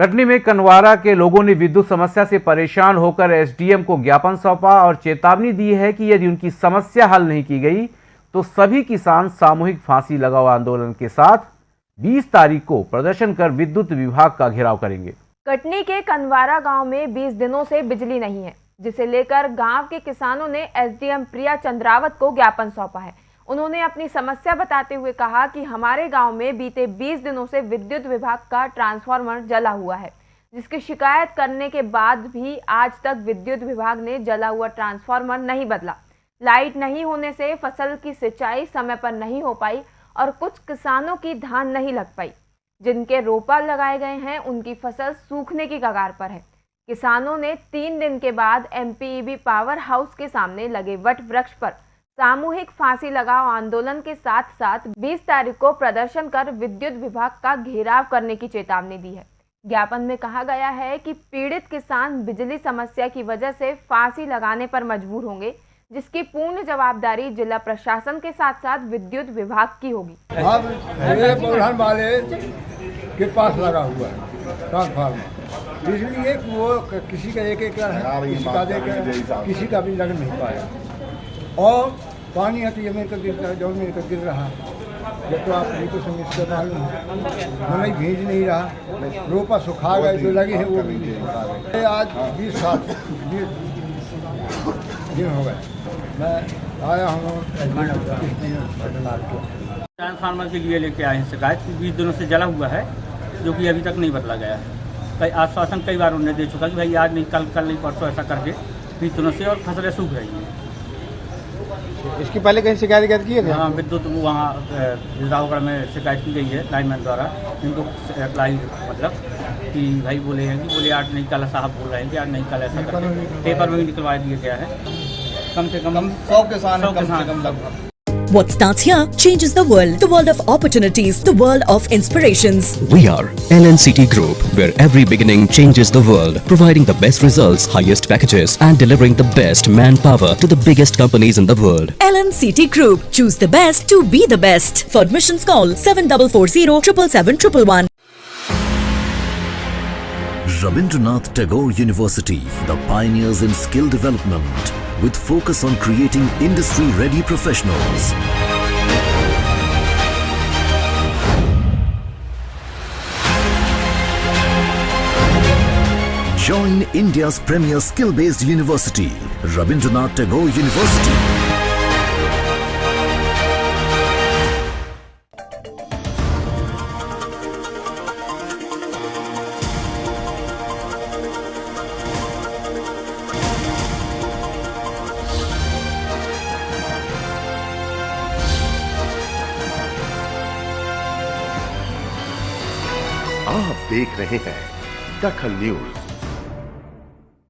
कटनी में कनवारा के लोगों ने विद्युत समस्या से परेशान होकर एसडीएम को ज्ञापन सौंपा और चेतावनी दी है कि यदि उनकी समस्या हल नहीं की गई तो सभी किसान सामूहिक फांसी लगाओ आंदोलन के साथ 20 तारीख को प्रदर्शन कर विद्युत विभाग का घेराव करेंगे। कटनी के कनवारा गाँव में 20 दिनों से बिजली नहीं है, जिसे लेकर गाँव के किसानों ने एसडीएम प्रिया चंद्रावत को ज्ञापन सौंपा है। उन्होंने अपनी समस्या बताते हुए कहा कि हमारे गाँव में बीते 20 दिनों से विद्युत विभाग का ट्रांसफार्मर जला हुआ है, जिसकी शिकायत करने के बाद भी आज तक विद्युत विभाग ने जला हुआ ट्रांसफार्मर नहीं बदला। लाइट नहीं होने से फ़सल की सिंचाई समय पर नहीं हो पाई और कुछ किसानों की धान नहीं लग पाई। जिनके रोपा लगाए गए हैं, उनकी फ़सल सूखने की कगार पर है। किसानों ने तीन दिन के बाद एमपीईबी पावर हाउस के सामने लगे वट वृक्ष पर सामूहिक फांसी लगाओ आंदोलन के साथ साथ 20 तारीख को प्रदर्शन कर विद्युत विभाग का घेराव करने की चेतावनी दी है। ज्ञापन में कहा गया है कि पीड़ित किसान बिजली समस्या की वजह से फांसी लगाने पर मजबूर होंगे जिसकी पूर्ण जवाबदारी जिला प्रशासन के साथ साथ विद्युत विभाग की होगी। प्रधान वाले के पास लगा हुआ है ट्रांसफार्मर। इसलिए कि वो किसी का एक एक है किसी का एक किसी का भी लग नहीं पाया। और पानी है तो ये मेरे को गिर रहा, जो मेरे को गिर रहा। ये तो आप नहीं को समझते मालूम नहीं भीज नहीं रहा। रोपा सुखा गए जो लगे हैं वो भी नहीं। आज बीस साल दिन हो गए। मैं आया हूँ ट्रांसफार्मर के लिए लेके आए हैं शिकायत। बीस दिनों से जला हुआ है, जो कि अभी तक नहीं बदला गया है। कई आश्वासन कई बार उन्होंने दे चुका कि भाई आज नहीं, कल कल नहीं, परसों ऐसा करके। बीस दिनों से और फ़सलें सूख रही हैं। इसकी पहले कहीं शिकायत की है हाँ विद्युत वहाँ जिलावगढ़ में शिकायत की गई है लाइनमैन द्वारा। इनको अप्लाई मतलब कि भाई बोले हैं कि बोले आज नहीं कल साहब बोल रहे हैं कि आज नहीं कल ऐसा पेपर में भी निकलवा दिया गया है। कम से कम सौ किसान सौ कम से किसान। कम लगभग। What starts here changes the world. The world of opportunities, the world of inspirations. We are LNCT Group, where every beginning changes the world, providing the best results, highest packages, and delivering the best manpower to the biggest companies in the world. LNCT Group. Choose the best to be the best. For admissions, call 7440 777 Rabindranath Tagore University, the pioneers in skill development, with focus on creating industry-ready professionals. Join India's premier skill-based university, Rabindranath Tagore University. आप देख रहे हैं दखल news.